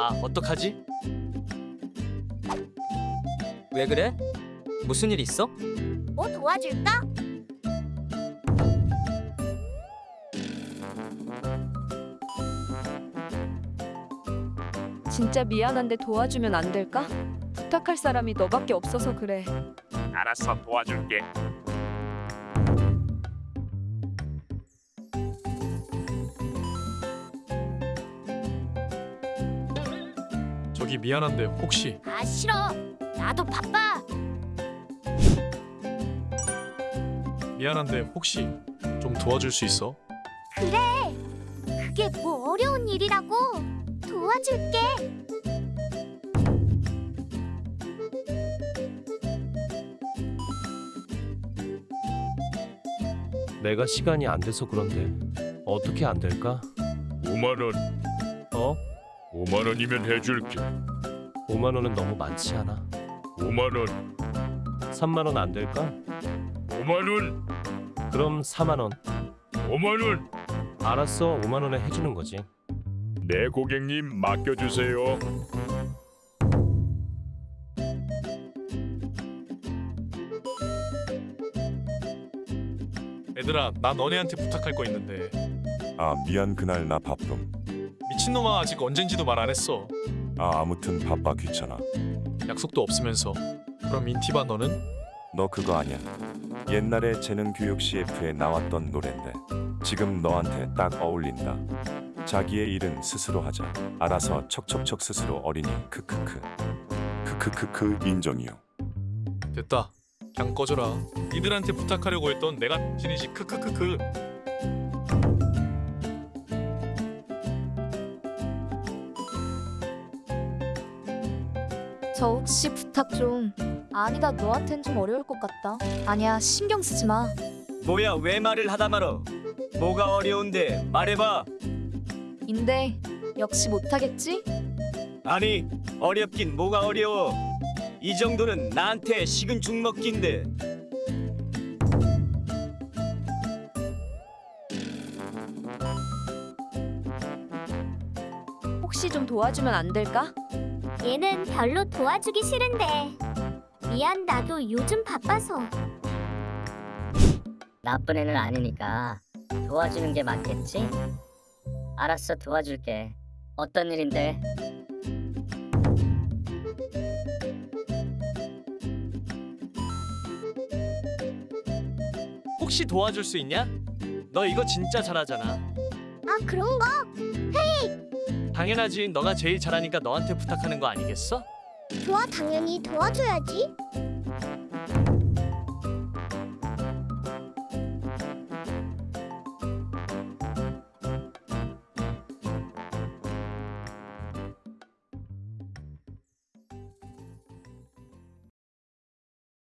아, 어떡하지? 왜 그래? 무슨 일 있어? 뭐 도와줄까? 진짜 미안한데 도와주면 안 될까? 부탁할 사람이 너밖에 없어서 그래. 알았어 도와줄게. 저기 미안한데 혹시 아 싫어. 나도 바빠. 미안한데 혹시 좀 도와줄 수 있어? 그래. 그게 뭐 어려운 일이라고. 도와줄게. 내가 시간이 안 돼서 그런데 어떻게 안 될까? 5만 원. 어? 5만 원이면 해줄게. 5만 원은 너무 많지 않아? 5만 원. 3만 원 안 될까? 5만 원. 그럼 4만 원. 5만 원. 알았어. 5만 원에 해주는 거지. 네 고객님 맡겨주세요. 얘들아 나 너네한테 부탁할 거 있는데 아 미안 그날 나 바쁨 미친놈아 아직 언젠지도 말 안 했어. 아 아무튼 바빠 귀찮아. 약속도 없으면서. 그럼 인티바 너는? 너 그거 아냐 옛날에 재능 교육 CF에 나왔던 노랜데 지금 너한테 딱 어울린다. 자기의 일은 스스로 하자. 알아서 척척척 스스로 어린이 크크크. 크크크크 인정이요. 됐다. 그냥 꺼져라. 니들한테 부탁하려고 했던 내가 진이지 크크크크 저 혹시 부탁 좀 아니다 너한텐 좀 어려울 것 같다 아니야 신경 쓰지 마 뭐야, 왜 말을 하다 말어? 뭐가 어려운데 말해봐. 인데 역시 못하겠지? 아니, 어렵긴 뭐가 어려워. 이 정도는 나한테 식은 죽 먹기인데. 혹시 좀 도와주면 안 될까? 얘는 별로 도와주기 싫은데. 미안 나도 요즘 바빠서. 나쁜 애는 아니니까 도와주는 게 맞겠지? 알았어 도와줄게. 어떤 일인데? 혹시 도와줄 수 있냐? 너 이거 진짜 잘하잖아. 아 그런 거? 당연하지. 너가 제일 잘하니까 너한테 부탁하는 거 아니겠어? 좋아 당연히 도와줘야지.